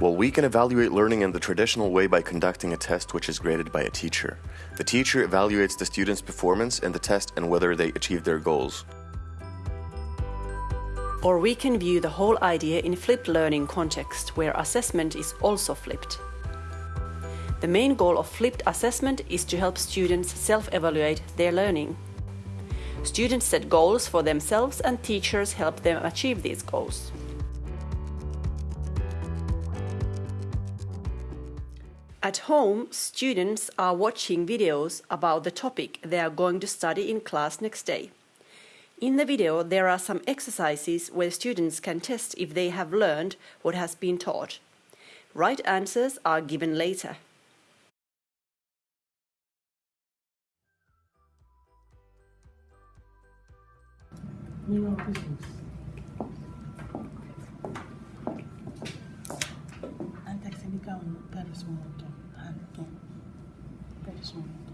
Well, we can evaluate learning in the traditional way by conducting a test which is graded by a teacher. The teacher evaluates the student's performance in the test and whether they achieve their goals. Or we can view the whole idea in flipped learning context, where assessment is also flipped. The main goal of flipped assessment is to help students self-evaluate their learning. Students set goals for themselves and teachers help them achieve these goals. At home, students are watching videos about the topic they are going to study in class next day. In the video, there are some exercises where students can test if they have learned what has been taught. Right answers are given later. On perusmuoto? Hanke. Perusmuoto.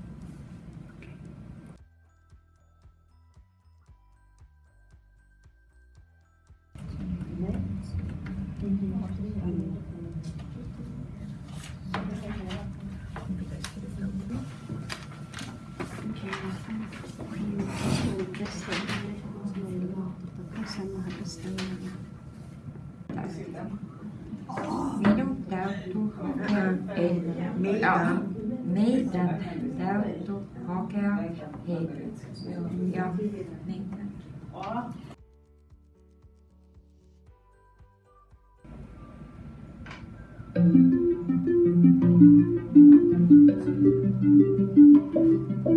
Minun en meegaan. Meegaan, delta, toch hokker heen. Ja, meegaan. Thank you.